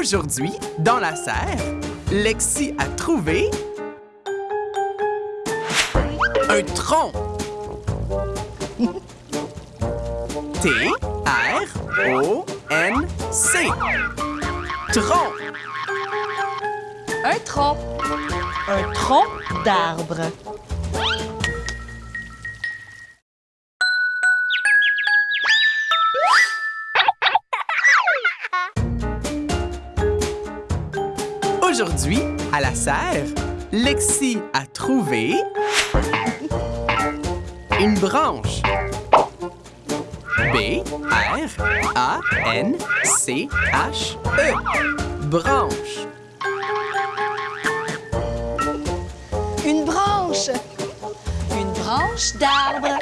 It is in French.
Aujourd'hui, dans la serre, Lexi a trouvé un tronc. T-R-O-N-C. Tronc. Un tronc. Un tronc d'arbre. Aujourd'hui, à la serre, Lexi a trouvé une branche. B-R-A-N-C-H-E. Branche. Une branche. Une branche d'arbre.